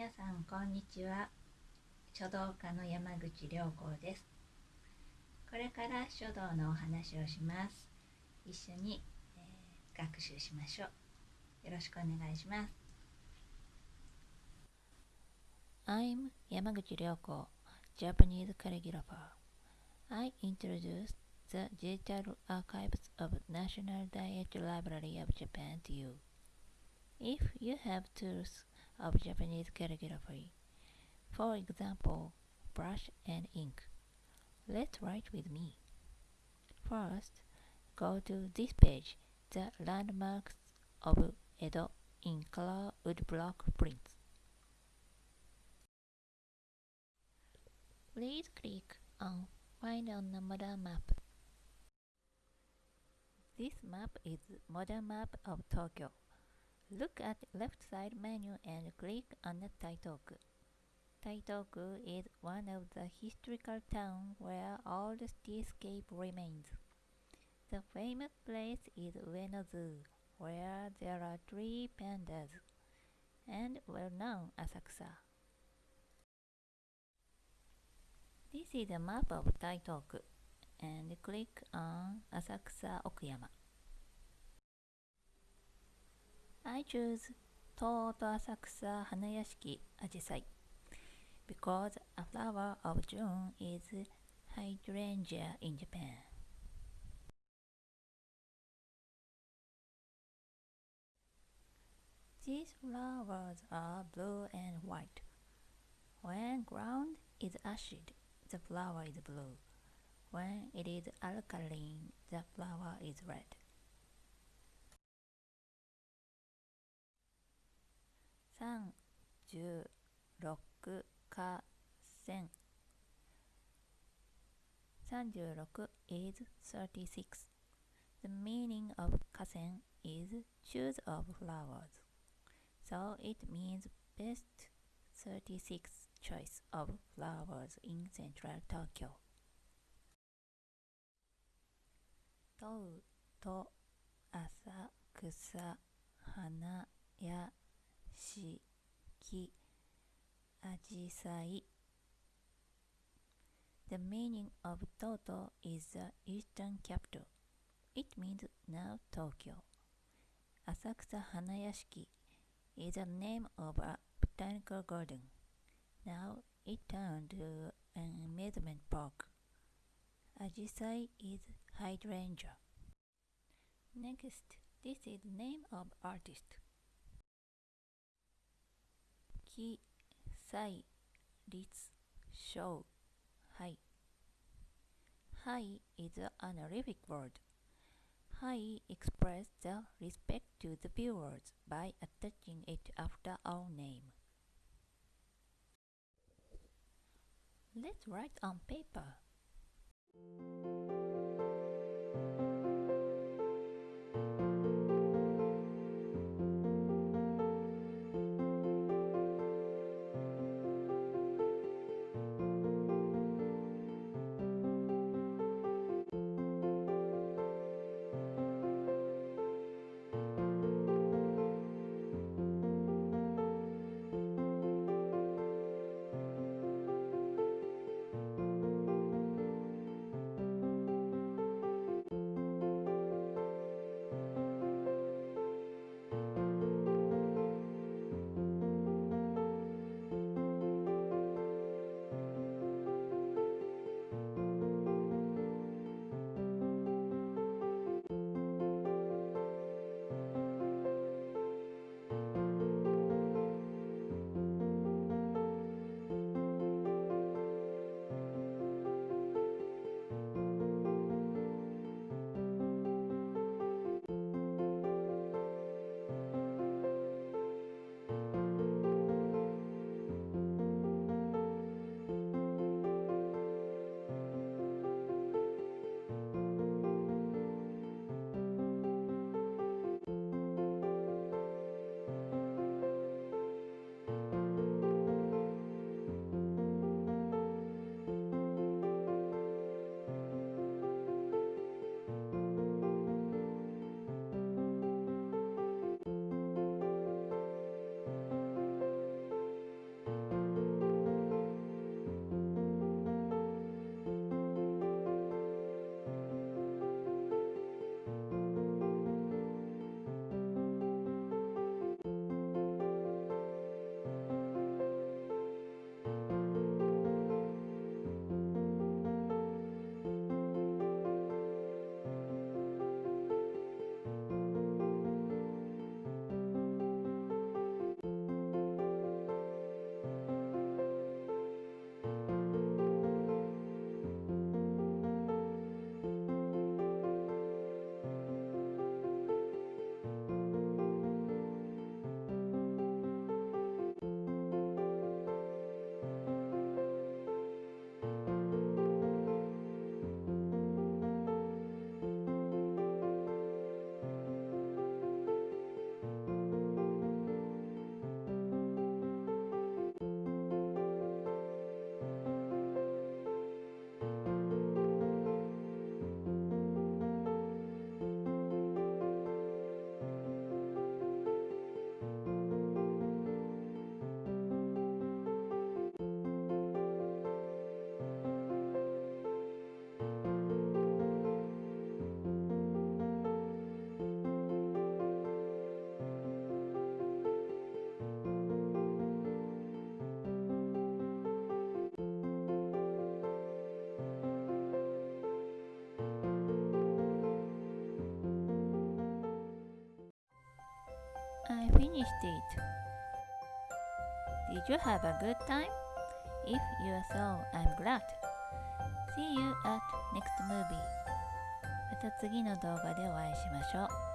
皆さんこんにちは書道家の山口良子ですこれから書道のお話をします一緒に、えー、学習しましょうよろしくお願いします I'm Yamaguchi Ryoko, Japanese calligrapher. I introduce the digital archives of National Diet Library of Japan to you. If you have tools of Japanese calligraphy, for example, brush and ink, let's write with me. First, go to this page, the landmarks of Edo in color woodblock prints. Please click on Find on the modern map. This map is modern map of Tokyo. Look at left side menu and click on the Taitoku. Taitoku is one of the historical towns where all the cityscape remains. The famous place is Ueno Zoo, where there are three pandas, and well-known Asakusa. This is a map of Taitoku, and click on Asakusa Okuyama. I choose Toto Asakusa Hanayashiki Ajisai because a flower of June is hydrangea in Japan. These flowers are blue and white. When ground is acid, the flower is blue. When it is alkaline, the flower is red. 36花撰36 is 36 The meaning of kasen is shoes of flowers. So it means best 36 choice of flowers in central Tokyo. 問うと浅草花やしきあじさい The meaning of Toto is the eastern capital. It means now Tokyo. Asakusa Hanayashiki is the name of a botanical garden. Now it turned to an amusement park. Ajisai is hydrangea. Next, this is name of artist. Ki, Sai, Ritz, Shou, Hai. Hai is an honorific word. Hai expresses the respect to the viewers by attaching it after our name. Let's write on paper. Finished it. Did you have a good time? If you are so, I'm glad. See you at next movie. また次の動画でお会いしましょう。